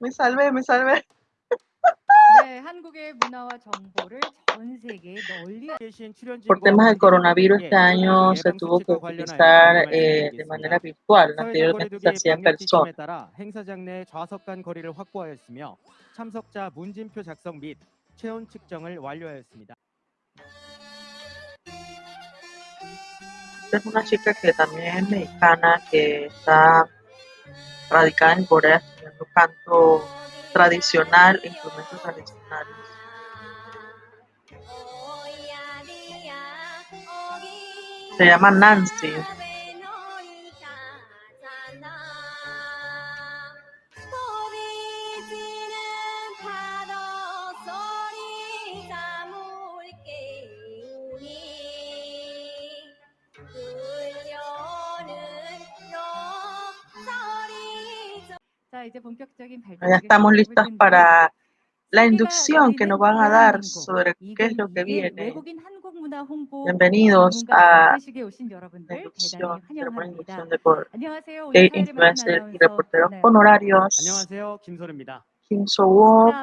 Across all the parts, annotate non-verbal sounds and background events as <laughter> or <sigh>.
Me salvé, me salvé. <laughs> Por temas del coronavirus, este año se tuvo que utilizar eh, de manera virtual. Anteriormente se hacía en persona. Es una chica que también es mexicana, que está radicada en Corea estudiando canto tradicional e instrumentos tradicionales. Se llama Nancy. Ya estamos listos para la inducción que nos van a dar sobre qué es lo que viene. Bienvenidos a la inducción, la inducción de, de influencers y reporteros honorarios. Kim So-wook,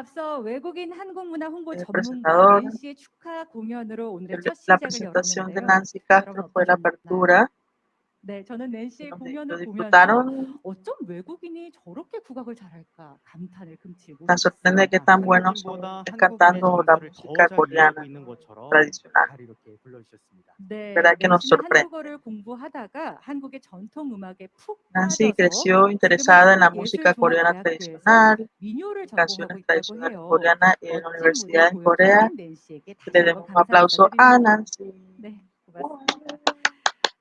el presentador, la presentación de Nancy Castro fue la apertura. 네, 저는 낸시의 donde 공연을 lo 보면서 disfrutaron. 어쩜 외국인이 저렇게 국악을 잘할까 감탄을 금치 Tan sorprende que 못했습니다. tan buenos son 한국인보다 cantando 한국인의 la 정서를 música 더 잘 coreana 이해하고 있는 것처럼 tradicional. 잘 이렇게 불러주셨습니다. 네, ¿Verdad que nos 낸시는 sorprende? 한국어를 공부하다가 한국의 전통 음악에 푹 Nancy 빠져서 creció interesada en la música coreana 한국예술종합대학교에서 tradicional, 민요를 전공하고 canciones 있다고 tradicionales 해요. coreanas en la 멋진 universidad 무대 en Corea. 보여주신 낸시에게 Le 다시 demos 한번 un aplauso 감사 a 드립니다. Nancy. 네, 고맙습니다.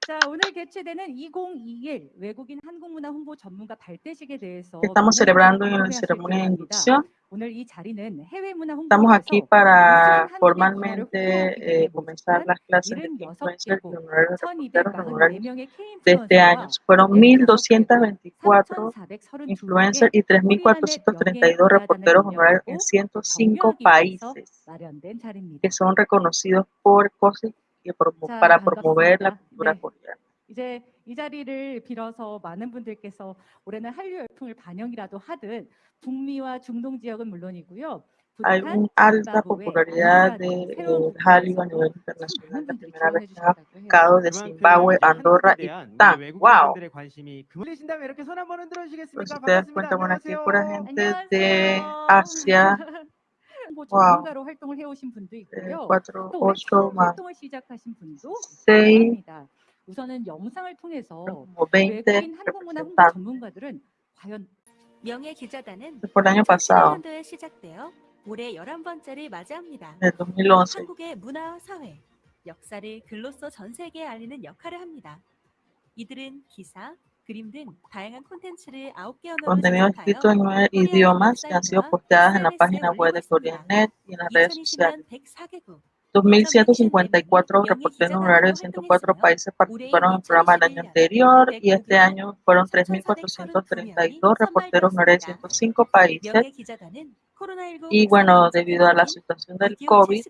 자, 오늘 개최되는 2021 외국인 한국문화 홍보 전문가 발대식에 대해서 que estamos 많은 celebrando 분들이 en la 궁금해하실 ceremonia de 겁니다. inducción. 오늘 이 자리는 해외 문화 Estamos 홍보를 aquí 위해서 para 우수한 한국의 문화를 formalmente 홍보하기 eh, 위해 comenzar 모집한 las clases de influencers y 76개국 honorarios reporteros honorarios 1244명의 de este año. K-인플루언서와 Fueron 106개국 1.224 3,432명의 influencers y 코리아넷 3.432 reporteros honorarios en 105 격려하기 위해서 países 마련된 자리입니다. que son reconocidos por COSIC y promo- 자, para promover la cultura coreana. 이제 이 자리를 빌어서 많은 분들께서 올해는 한류 열풍을 반영이라도 하듯 북미와 중동 지역은 물론이고요. Hay una alta popularidad de Hallyu a nivel internacional. La primera vez que ha sacado de Zimbabue, Andorra y Bután. ¡Wow! Entonces, ustedes cuentan, bueno, aquí pura gente de Asia, 와우. 전문가로 활동을 해오신 분도 eh, 있고요. 4, 또 올해 8 처음 más 활동을 시작하신 분도 6, 다양합니다. 우선은 영상을 통해서 20 외국인 한국 문화 홍보. 전문가들은 과연 명예 기자단은 Fue el año pasado, 2011년도에 시작되어 올해 11번째를 맞이합니다. 2011. 한국의 문화와 사회, 역사를 글로써 전 세계에 알리는 역할을 합니다. 이들은 기사, Contenidos escritos en nueve idiomas que han sido posteadas en la página web de CoreaNet y en las redes sociales. 2.154 reporteros horarios de 104 países participaron en el programa el año anterior y este año fueron 3.432 reporteros horarios de 105 países y bueno, debido a la situación del COVID,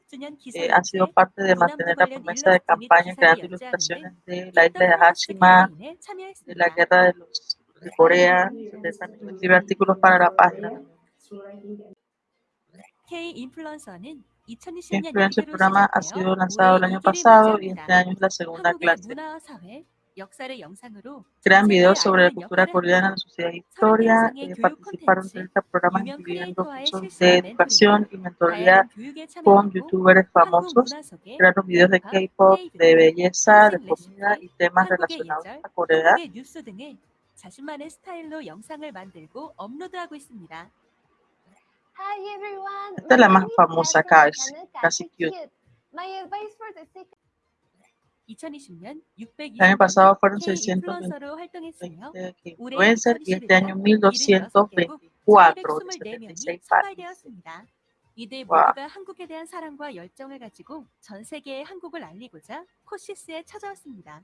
eh, han sido parte de mantener la promesa de campaña creando ilustraciones de la isla de Hashima, de la guerra de, los, de Corea, de artículos para la página. Influencer programa ha sido lanzado el año pasado y este año es la segunda clase. 문화와 사회, 역사를 영상으로 Crean 전 videos 세계에 sobre la 알리는 cultura 역할을 coreana, 합니다. la sociedad y historia. eh, participaron de este programa 유명 incluyendo 크리에이터와의 cursos 실시간 de educación y mentoría 다양한 교육에 con 참여하고 youtubers 한국 famosos. 문화 속에 Crearon videos de K-pop, K-pop, de K-drama, belleza, de 한식 comida 레시피, y temas 한국의 relacionados 예절, a Corea. 한국의 뉴스 등을 자신만의 스타일로 영상을 만들고 업로드하고 있습니다. Hi everyone. Esta es la My más name is famosa Kat from acá, es Channel casi Kat cute. My advice for the sick 2020년 El año pasado fueron K 620 인플루언서로 활동했으며 올해 influencers y este año 2020년 1224 de 1224명이 76 países. 이들 와. 모두가 한국에 대한 사랑과 열정을 가지고 전 세계에 한국을 알리고자 코시스에 찾아왔습니다.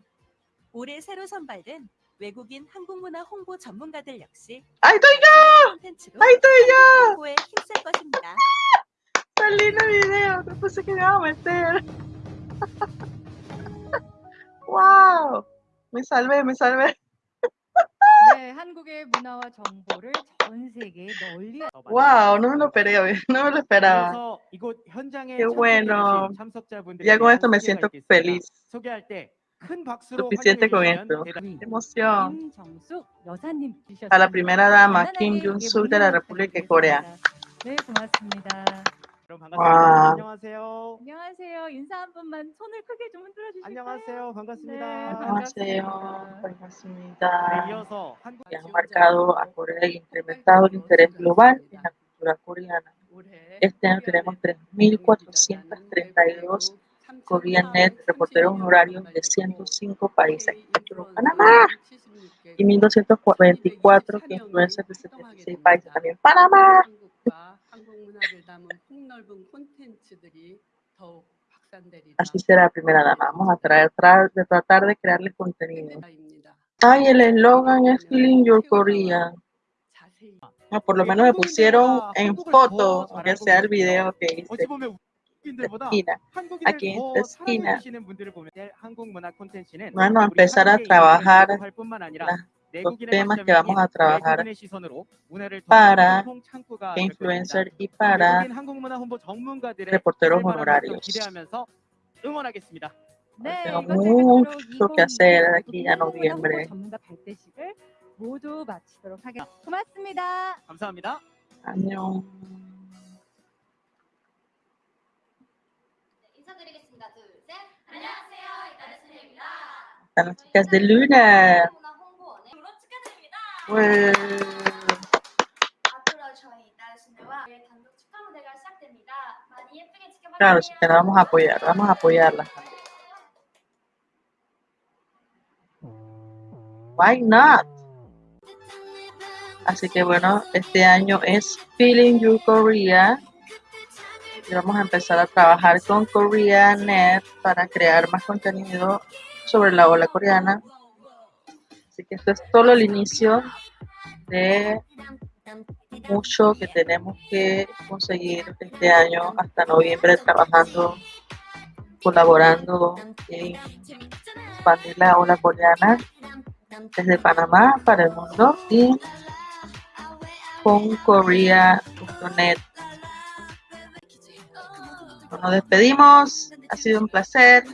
올해 새로 선발된 외국인 한국 문화 홍보 전문가들 역시 ¡Ahí estoy 다양한 콘텐츠로 ¡Ahí estoy yo! 한국 홍보에 힘쓸 것입니다. ¡Qué lindo video! No pensé que me iba a meter. ¡Wow! Me salvé, me salvé. <laughs> 네, 네, 한국의 문화와 정보를 전 세계에 널리 Wow, no me lo esperé, no me lo esperaba. 이어서 이곳 현장에 Qué bueno. 참석해주신 참석자분들에 Ya con 대한 esto me 소개가 siento 있겠습니다. feliz. 소개할 때 큰 박수로 Suficiente con 환영해 esto. 주시면 대단히 Qué emoción. 김정숙 여사님 A la primera dama, Kim Jong-suk de la República de Corea. 네, 고맙습니다. 그럼 와. 반갑습니다. 안녕하세요. 안녕하세요. 인사 한 번만 손을 크게 좀 흔들어 주실까요? 안녕하세요. 반갑습니다. 네, An녕하세요. 반갑습니다. 반갑습니다. 네, 이어서 한국 que han marcado a Corea y incrementado el interés global en la cultura coreana. Este año tenemos 3.432 Koreanet, reporteros honorarios de 105 países, incluyendo Panamá, y 1.224 que influencers de 76 países, también Panamá. Así será, primera dama. Vamos a tra tratar de crearle contenido. Ay, el eslogan es Clean Your Korea. Ah, por lo menos me pusieron en foto, aunque sea el video que hice. Esquina. Aquí en esta esquina. Bueno, empezar a trabajar las los temas que vamos a trabajar para influencers y para reporteros honorarios. Tengo mucho que hacer aquí a noviembre. 문화홍보원의 졸업 축하드립니다. Well, 앞으로 저희 이달의 순혜와 내일 단독 축하 무대가 시작됩니다. 많이 예쁘게 지켜봐 claro, 주세요. chicas, la vamos a apoyar, vamos a apoyarlas. Why not? Así que bueno, este año es Feeling Your Korea. Y vamos a empezar a trabajar con KoreaNet para crear más contenido sobre la ola coreana. Así que esto es solo el inicio de mucho que tenemos que conseguir este año hasta noviembre trabajando, colaborando en expandir la ola coreana desde Panamá para el mundo y con Korea.net. Nos despedimos, ha sido un placer.